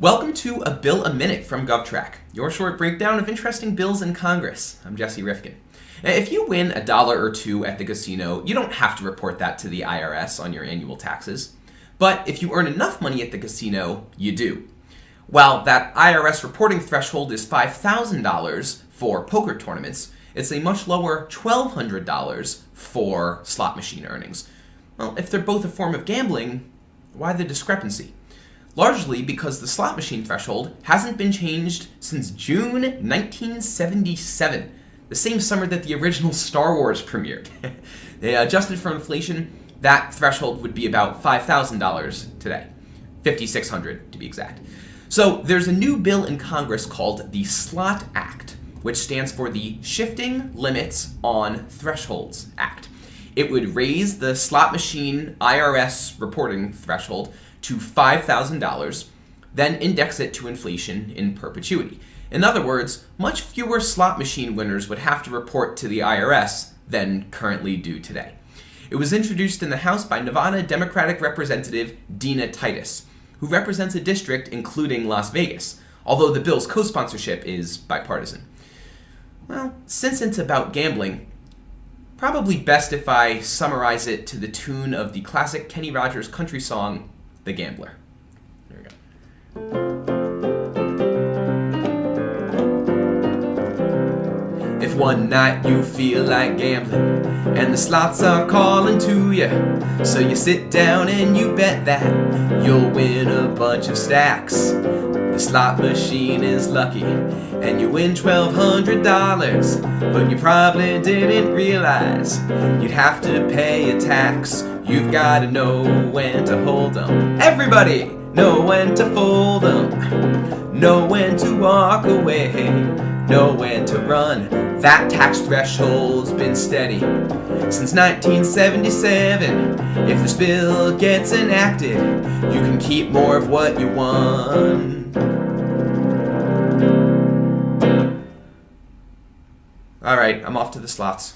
Welcome to A Bill a Minute from GovTrack, your short breakdown of interesting bills in Congress. I'm Jesse Rifkin. If you win a dollar or two at the casino, you don't have to report that to the IRS on your annual taxes. But if you earn enough money at the casino, you do. While that IRS reporting threshold is $5,000 for poker tournaments, it's a much lower $1,200 for slot machine earnings. Well, if they're both a form of gambling, why the discrepancy? Largely because the slot machine threshold hasn't been changed since June 1977, the same summer that the original Star Wars premiered. they adjusted for inflation, that threshold would be about $5,000 today. 5600 to be exact. So there's a new bill in Congress called the Slot Act, which stands for the Shifting Limits on Thresholds Act. It would raise the slot machine IRS reporting threshold to $5,000, then index it to inflation in perpetuity. In other words, much fewer slot machine winners would have to report to the IRS than currently do today. It was introduced in the House by Nevada Democratic Representative Dina Titus, who represents a district including Las Vegas, although the bill's co-sponsorship is bipartisan. Well, since it's about gambling, probably best if I summarize it to the tune of the classic Kenny Rogers country song, the Gambler. We go. If one night you feel like gambling and the slots are calling to you, so you sit down and you bet that you'll win a bunch of stacks. The slot machine is lucky and you win $1,200, but you probably didn't realize you'd have to pay a tax You've got to know when to hold them. Everybody know when to fold them. Know when to walk away. Know when to run. That tax threshold's been steady since 1977. If this bill gets enacted, you can keep more of what you won. Alright, I'm off to the slots.